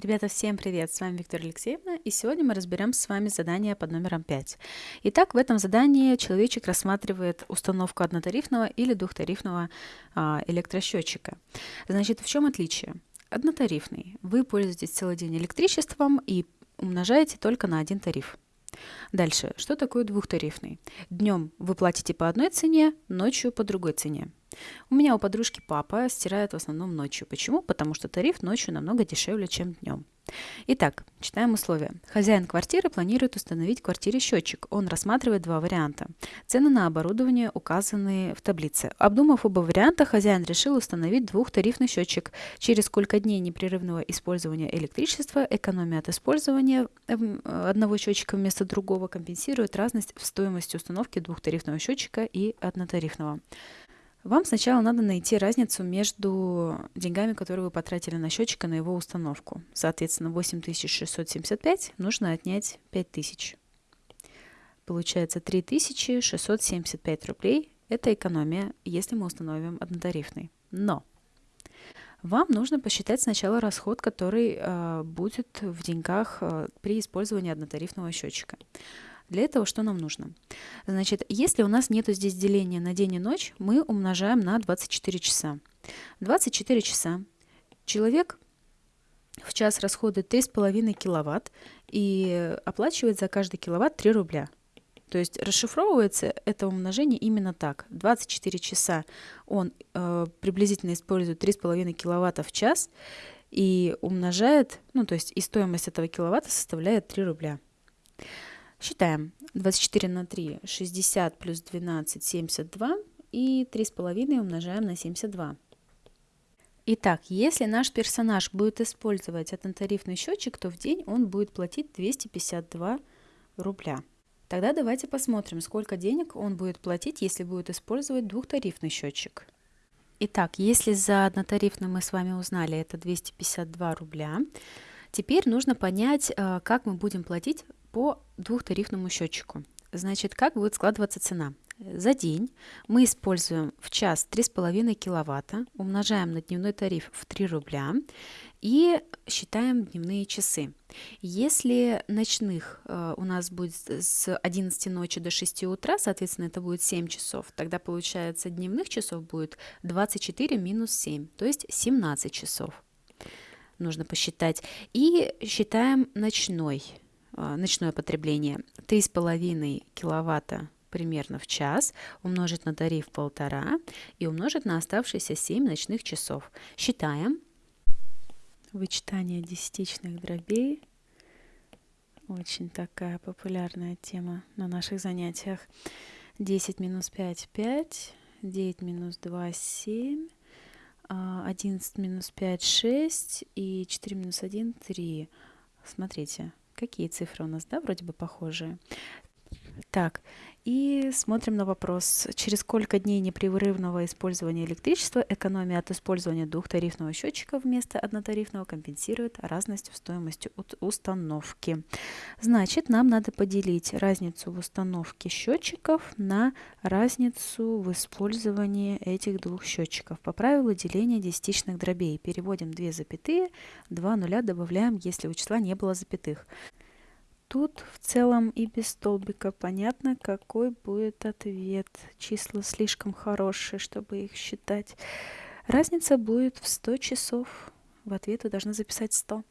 Ребята, всем привет! С вами Виктория Алексеевна, и сегодня мы разберем с вами задание под номером 5. Итак, в этом задании человечек рассматривает установку однотарифного или двухтарифного а, электросчетчика. Значит, в чем отличие? Однотарифный. Вы пользуетесь целый день электричеством и умножаете только на один тариф. Дальше, что такое двухтарифный? Днем вы платите по одной цене, ночью по другой цене. У меня у подружки папа стирает в основном ночью. Почему? Потому что тариф ночью намного дешевле, чем днем. Итак, читаем условия. Хозяин квартиры планирует установить в квартире счетчик. Он рассматривает два варианта. Цены на оборудование указаны в таблице. Обдумав оба варианта, хозяин решил установить двухтарифный счетчик. Через сколько дней непрерывного использования электричества экономия от использования эм, одного счетчика вместо другого компенсирует разность в стоимости установки двухтарифного счетчика и однотарифного. Вам сначала надо найти разницу между деньгами, которые вы потратили на счетчик, и на его установку. Соответственно, 8675 нужно отнять 5000. Получается 3675 рублей. Это экономия, если мы установим однотарифный. Но вам нужно посчитать сначала расход, который э, будет в деньгах э, при использовании однотарифного счетчика. Для этого что нам нужно? Значит, если у нас нету здесь деления на день и ночь, мы умножаем на 24 часа. 24 часа. Человек в час расходует 3,5 киловатт и оплачивает за каждый киловатт 3 рубля. То есть расшифровывается это умножение именно так. 24 часа он э, приблизительно использует 3,5 киловатта в час и умножает, ну то есть и стоимость этого киловатта составляет 3 рубля. Считаем. 24 на 3, 60 плюс 12, 72. И 3,5 умножаем на 72. Итак, если наш персонаж будет использовать однотарифный счетчик, то в день он будет платить 252 рубля. Тогда давайте посмотрим, сколько денег он будет платить, если будет использовать двухтарифный счетчик. Итак, если за однотарифный мы с вами узнали, это 252 рубля, теперь нужно понять, э, как мы будем платить по двухтарифному счетчику. Значит, как будет складываться цена? За день мы используем в час 3,5 киловатта, умножаем на дневной тариф в 3 рубля и считаем дневные часы. Если ночных э, у нас будет с 11 ночи до 6 утра, соответственно, это будет 7 часов, тогда получается дневных часов будет 24 минус 7, то есть 17 часов нужно посчитать. И считаем ночной ночное потребление 3,5 киловатта примерно в час, умножить на тариф полтора и умножить на оставшиеся 7 ночных часов. Считаем. Вычитание десятичных дробей. Очень такая популярная тема на наших занятиях. 10 минус 5 – 5, 9 минус 2 – 7, 11 минус 5 – 6 и 4 минус 1 – 3. Смотрите, Какие цифры у нас, да, вроде бы похожие. Так, и смотрим на вопрос, через сколько дней непрерывного использования электричества экономия от использования двухтарифного счетчика вместо однотарифного компенсирует разность в стоимости установки. Значит, нам надо поделить разницу в установке счетчиков на разницу в использовании этих двух счетчиков. По правилу деления десятичных дробей переводим 2 запятые, 2 нуля добавляем, если у числа не было запятых. Тут в целом и без столбика понятно, какой будет ответ. Числа слишком хорошие, чтобы их считать. Разница будет в 100 часов. В ответ вы должны записать 100.